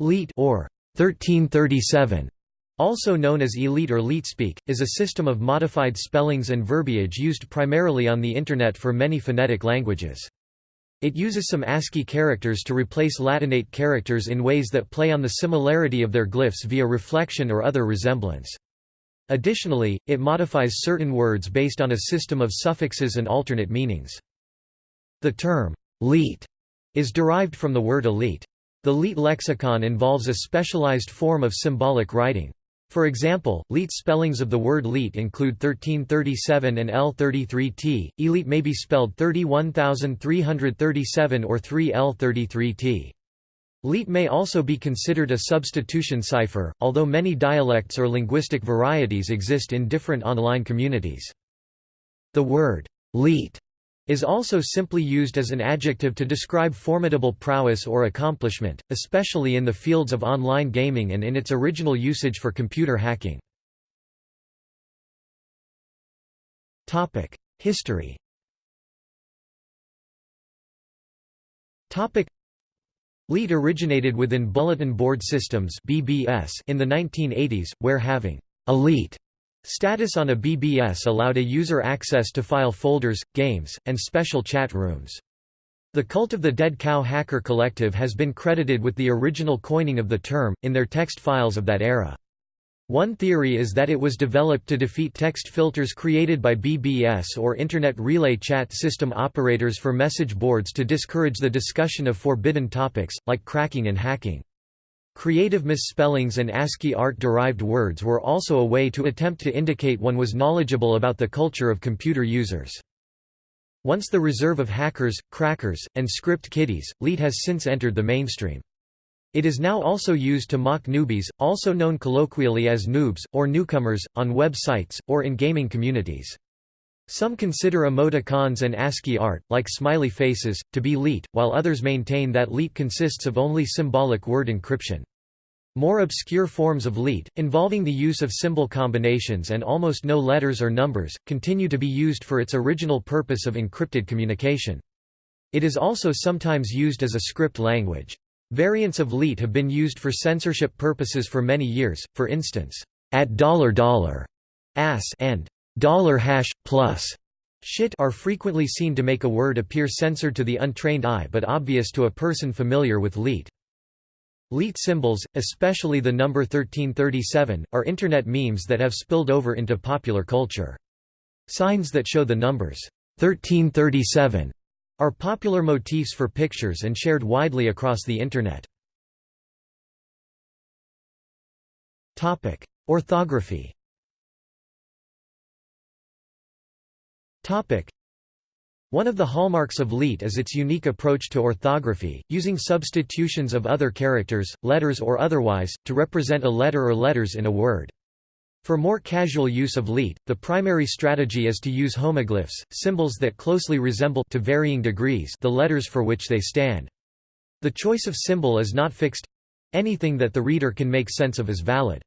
Leet or 1337, also known as ELITE or LeetSpeak, is a system of modified spellings and verbiage used primarily on the Internet for many phonetic languages. It uses some ASCII characters to replace Latinate characters in ways that play on the similarity of their glyphs via reflection or other resemblance. Additionally, it modifies certain words based on a system of suffixes and alternate meanings. The term, leet, is derived from the word elite. The Leet lexicon involves a specialized form of symbolic writing. For example, Leet spellings of the word Leet include 1337 and L33T. Elite may be spelled 31337 or 3L33T. Leet may also be considered a substitution cipher, although many dialects or linguistic varieties exist in different online communities. The word Leet is also simply used as an adjective to describe formidable prowess or accomplishment, especially in the fields of online gaming and in its original usage for computer hacking. History Leet originated within bulletin board systems in the 1980s, where having elite Status on a BBS allowed a user access to file folders, games, and special chat rooms. The Cult of the Dead Cow Hacker Collective has been credited with the original coining of the term, in their text files of that era. One theory is that it was developed to defeat text filters created by BBS or Internet Relay Chat System operators for message boards to discourage the discussion of forbidden topics, like cracking and hacking. Creative misspellings and ASCII art-derived words were also a way to attempt to indicate one was knowledgeable about the culture of computer users. Once the reserve of hackers, crackers, and script kiddies, Leet has since entered the mainstream. It is now also used to mock newbies, also known colloquially as noobs, or newcomers, on websites or in gaming communities. Some consider emoticons and ASCII art, like smiley faces, to be Leet, while others maintain that Leet consists of only symbolic word encryption. More obscure forms of Leet, involving the use of symbol combinations and almost no letters or numbers, continue to be used for its original purpose of encrypted communication. It is also sometimes used as a script language. Variants of Leet have been used for censorship purposes for many years, for instance, at dollar dollar, ass and dollar hash plus shit are frequently seen to make a word appear censored to the untrained eye but obvious to a person familiar with Leet. Leet symbols, especially the number 1337, are internet memes that have spilled over into popular culture. Signs that show the numbers 1337 are popular motifs for pictures and shared widely across the internet. Orthography One of the hallmarks of Leet is its unique approach to orthography, using substitutions of other characters, letters or otherwise, to represent a letter or letters in a word. For more casual use of Leet, the primary strategy is to use homoglyphs, symbols that closely resemble to varying degrees the letters for which they stand. The choice of symbol is not fixed—anything that the reader can make sense of is valid.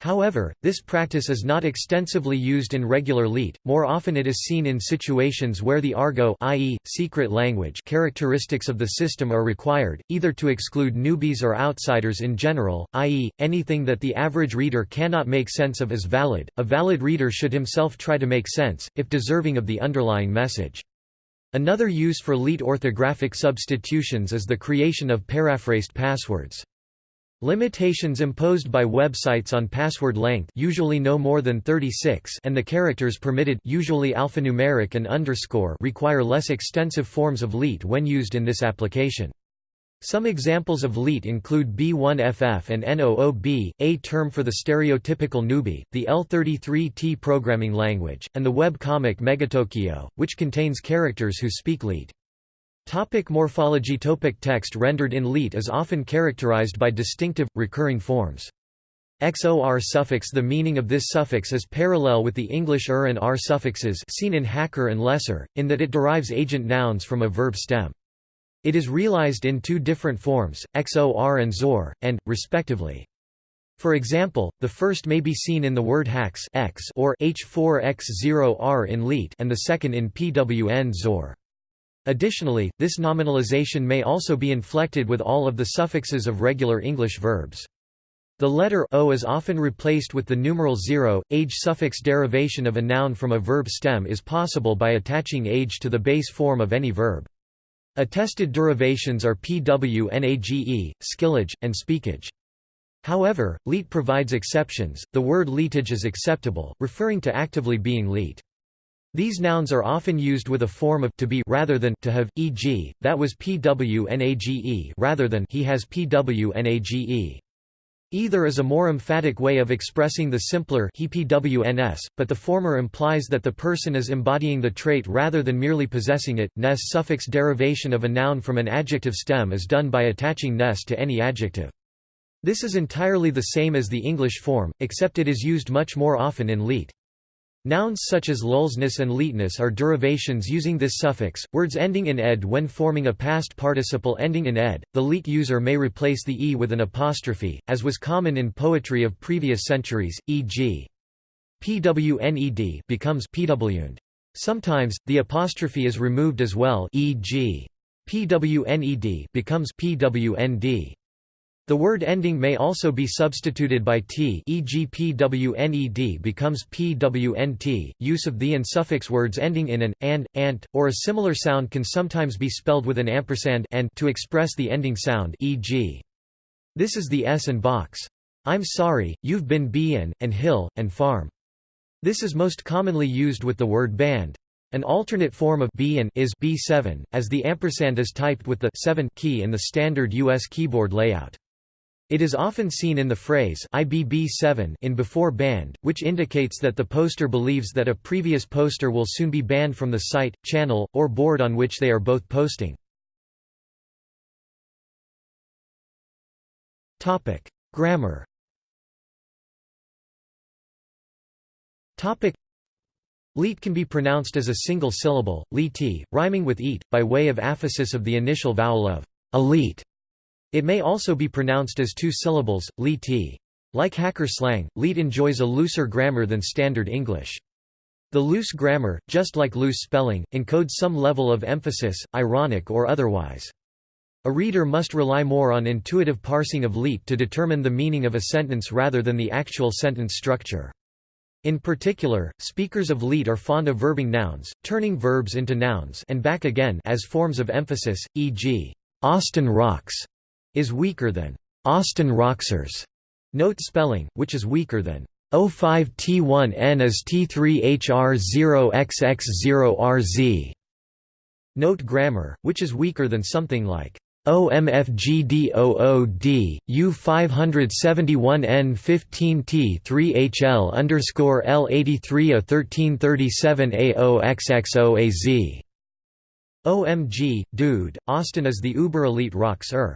However, this practice is not extensively used in regular Leet, more often it is seen in situations where the argot i.e., secret language characteristics of the system are required, either to exclude newbies or outsiders in general, i.e., anything that the average reader cannot make sense of is valid. A valid reader should himself try to make sense, if deserving of the underlying message. Another use for Leet orthographic substitutions is the creation of paraphrased passwords. Limitations imposed by websites on password length usually no more than 36 and the characters permitted usually alphanumeric and underscore require less extensive forms of Leet when used in this application. Some examples of Leet include B1FF and NOOB, a term for the stereotypical newbie, the L33T programming language, and the web comic Megatokyo, which contains characters who speak Leet. Topic morphology Topic Text rendered in Leet is often characterized by distinctive, recurring forms. XOR suffix The meaning of this suffix is parallel with the English er and r suffixes seen in hacker and lesser, in that it derives agent nouns from a verb stem. It is realized in two different forms, XOR and ZOR, and, respectively. For example, the first may be seen in the word hacks X or H4X0R in Leet and the second in PWN XOR. Additionally, this nominalization may also be inflected with all of the suffixes of regular English verbs. The letter o is often replaced with the numeral 0. Age suffix derivation of a noun from a verb stem is possible by attaching age to the base form of any verb. Attested derivations are pwnage, skillage, and speakage. However, leet provides exceptions. The word leetage is acceptable, referring to actively being leet. These nouns are often used with a form of to be rather than to have, e.g., that was pwnage rather than he has pwnage. Either is a more emphatic way of expressing the simpler he pwns, but the former implies that the person is embodying the trait rather than merely possessing it. Ness suffix derivation of a noun from an adjective stem is done by attaching ness to any adjective. This is entirely the same as the English form, except it is used much more often in leet. Nouns such as lulsness and leetness are derivations using this suffix. Words ending in ed when forming a past participle ending in ed, the leet user may replace the e with an apostrophe, as was common in poetry of previous centuries, e.g. pwned becomes pwned. Sometimes, the apostrophe is removed as well e.g. pwned becomes pwnd. The word ending may also be substituted by t e.g. pwned becomes pwnt. Use of the and suffix words ending in an, and, ant, or a similar sound can sometimes be spelled with an ampersand and to express the ending sound e.g. This is the s and box. I'm sorry, you've been b and, and hill, and farm. This is most commonly used with the word band. An alternate form of b and is b7, as the ampersand is typed with the 7 key in the standard US keyboard layout. It is often seen in the phrase IBB7 in before banned, which indicates that the poster believes that a previous poster will soon be banned from the site, channel, or board on which they are both posting. Topic: Grammar. Topic: Leet can be pronounced as a single syllable, leet, rhyming with eat, by way of aphesis of the initial vowel of elite. It may also be pronounced as two syllables, li Like hacker slang, leet enjoys a looser grammar than standard English. The loose grammar, just like loose spelling, encodes some level of emphasis, ironic or otherwise. A reader must rely more on intuitive parsing of leet to determine the meaning of a sentence rather than the actual sentence structure. In particular, speakers of leet are fond of verbing nouns, turning verbs into nouns and back again as forms of emphasis, e.g., Austin rocks, is weaker than Austin Roxers. Note spelling, which is weaker than O5T1N is T3HR0XX0RZ. Note grammar, which is weaker than something like OMFGDOOD, U571N15T3HL underscore L83A1337AOXXOAZ. OMG, dude, Austin is the uber elite rocks er.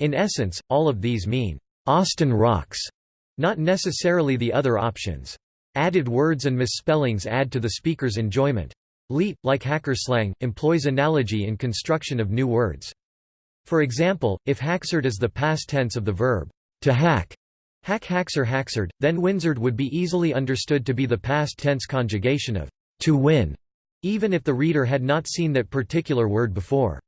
In essence, all of these mean, "'Austin rocks' not necessarily the other options. Added words and misspellings add to the speaker's enjoyment. Leet, like hacker slang, employs analogy in construction of new words. For example, if haxerd is the past tense of the verb, to hack, hack haxer haxerd, then winzard would be easily understood to be the past tense conjugation of to win, even if the reader had not seen that particular word before.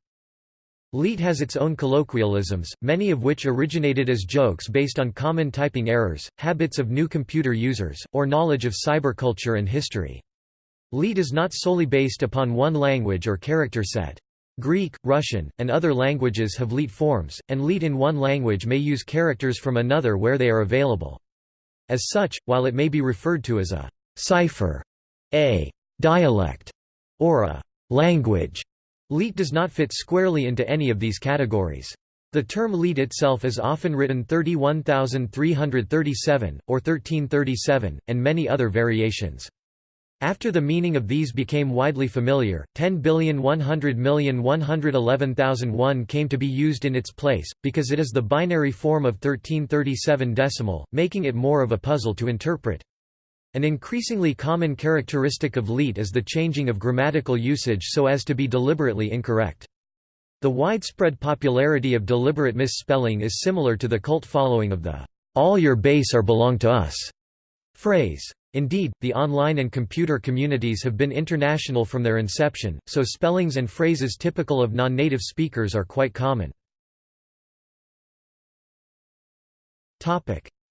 Leet has its own colloquialisms, many of which originated as jokes based on common typing errors, habits of new computer users, or knowledge of cyberculture and history. Leet is not solely based upon one language or character set. Greek, Russian, and other languages have leet forms, and leet in one language may use characters from another where they are available. As such, while it may be referred to as a cipher, a dialect, or a language, Leet does not fit squarely into any of these categories. The term leet itself is often written 31337, or 1337, and many other variations. After the meaning of these became widely familiar, 10,100,111,001 came to be used in its place, because it is the binary form of 1337 decimal, making it more of a puzzle to interpret. An increasingly common characteristic of leet is the changing of grammatical usage so as to be deliberately incorrect. The widespread popularity of deliberate misspelling is similar to the cult following of the "'All your base are belong to us' phrase. Indeed, the online and computer communities have been international from their inception, so spellings and phrases typical of non-native speakers are quite common.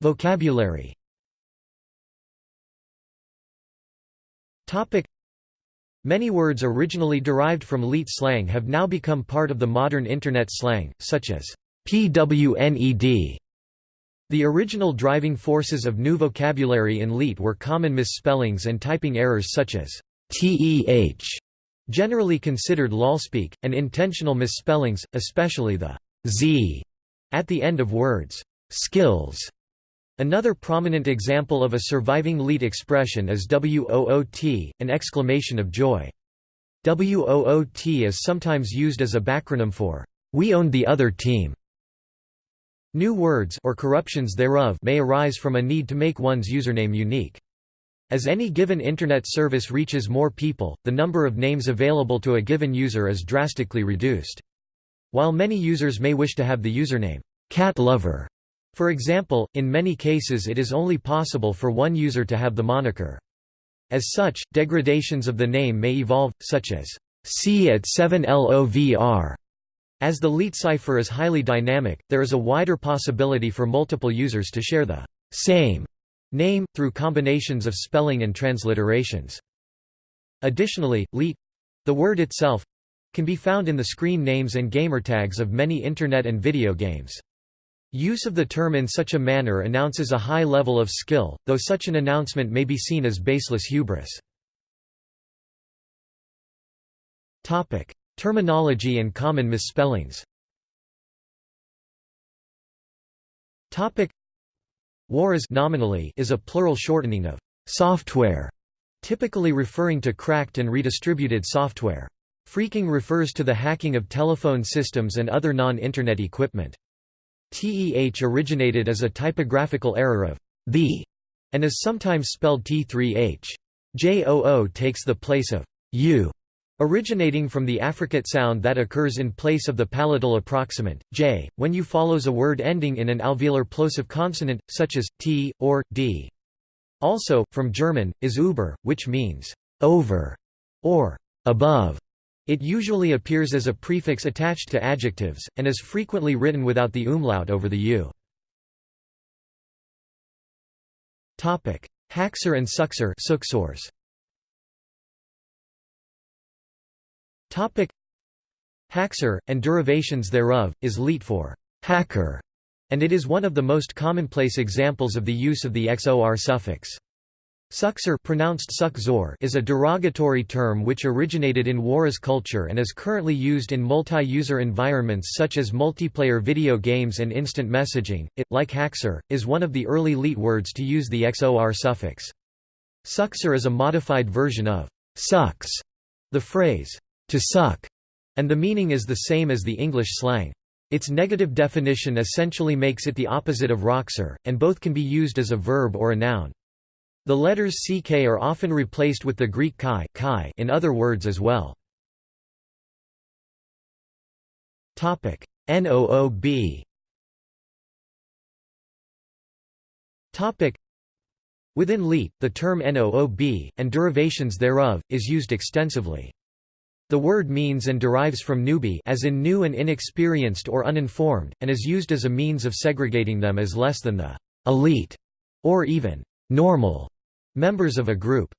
Vocabulary Many words originally derived from Leet slang have now become part of the modern Internet slang, such as pwned. The original driving forces of new vocabulary in Leet were common misspellings and typing errors such as teh, generally considered lolspeak, and intentional misspellings, especially the z at the end of words. Skills Another prominent example of a surviving Leet expression is WOOT, an exclamation of joy. WOOT is sometimes used as a backronym for, "'We owned the other team'". New words or corruptions thereof may arise from a need to make one's username unique. As any given Internet service reaches more people, the number of names available to a given user is drastically reduced. While many users may wish to have the username, cat lover, for example, in many cases it is only possible for one user to have the moniker. As such, degradations of the name may evolve, such as C at 7LOVR. As the Leet cipher is highly dynamic, there is a wider possibility for multiple users to share the same name, through combinations of spelling and transliterations. Additionally, Leet—the word itself—can be found in the screen names and gamertags of many Internet and video games. Use of the term in such a manner announces a high level of skill, though such an announcement may be seen as baseless hubris. Topic: Terminology and common misspellings Warez nominally is a plural shortening of software, typically referring to cracked and redistributed software. Phreaking refers to the hacking of telephone systems and other non-Internet equipment. TEH originated as a typographical error of the and is sometimes spelled T3H. JOO takes the place of U, originating from the affricate sound that occurs in place of the palatal approximant, J, when U follows a word ending in an alveolar plosive consonant, such as T, or D. Also, from German, is über, which means over or above. It usually appears as a prefix attached to adjectives, and is frequently written without the umlaut over the u. Haxor and Suxor Haxor, and derivations thereof, is Leet for hacker, and it is one of the most commonplace examples of the use of the XOR suffix. Suxor pronounced Suck-zor is a derogatory term which originated in Warez culture and is currently used in multi-user environments such as multiplayer video games and instant messaging. It, like Haxor, is one of the early Leet words to use the XOR suffix. Suxor is a modified version of sucks, the phrase to suck, and the meaning is the same as the English slang. Its negative definition essentially makes it the opposite of roxor, and both can be used as a verb or a noun. The letters ck are often replaced with the Greek chi, chi in other words as well. NOOB. Within Leet, the term NOOB, and derivations thereof, is used extensively. The word means and derives from newbie as in new and inexperienced or uninformed, and is used as a means of segregating them as less than the elite, or even normal members of a group.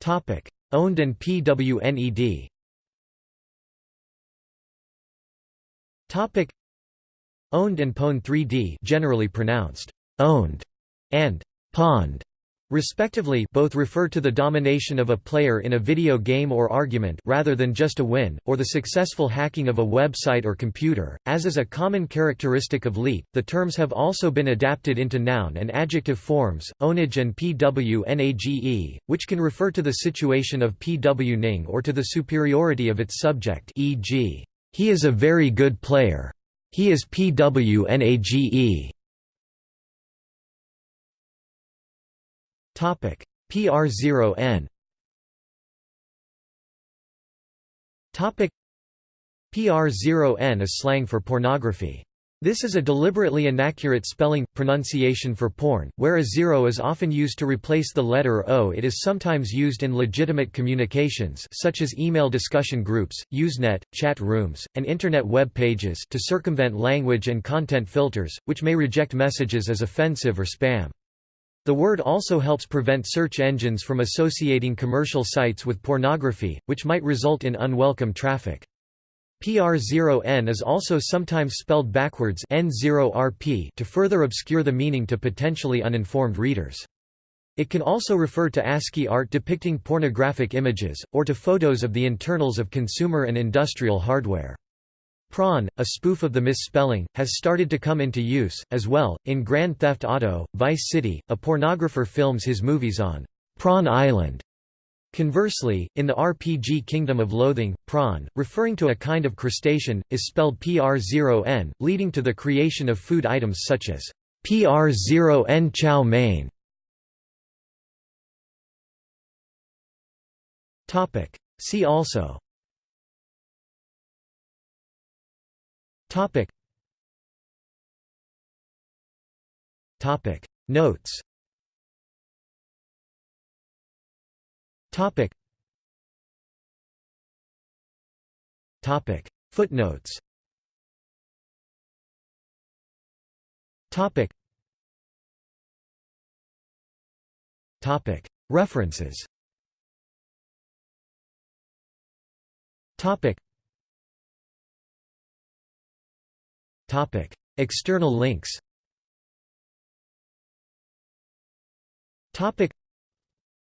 Topic: Owned and PWNED. Topic: Owned and Pwn 3D, generally pronounced owned and pond respectively both refer to the domination of a player in a video game or argument rather than just a win, or the successful hacking of a website or computer. As is a common characteristic of Leet, the terms have also been adapted into noun and adjective forms, ownage and pwnage, which can refer to the situation of pwning or to the superiority of its subject e.g., he is a very good player. He is pwnage. PR0N Topic PR0N is slang for pornography. This is a deliberately inaccurate spelling, pronunciation for porn, where a zero is often used to replace the letter O. It is sometimes used in legitimate communications such as email discussion groups, Usenet, chat rooms, and Internet web pages to circumvent language and content filters, which may reject messages as offensive or spam. The word also helps prevent search engines from associating commercial sites with pornography, which might result in unwelcome traffic. PR0N is also sometimes spelled backwards N0RP to further obscure the meaning to potentially uninformed readers. It can also refer to ASCII art depicting pornographic images, or to photos of the internals of consumer and industrial hardware. Prawn, a spoof of the misspelling, has started to come into use, as well. In Grand Theft Auto, Vice City, a pornographer films his movies on Prawn Island Conversely, in the RPG Kingdom of Loathing, prawn, referring to a kind of crustacean, is spelled pr0n, leading to the creation of food items such as pr0n chow mein. See also Notes Topic. Topic. Footnotes. Topic. Topic. References. Topic. Topic. External links. Topic.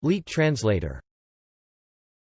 Leet translator